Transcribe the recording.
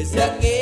is a game.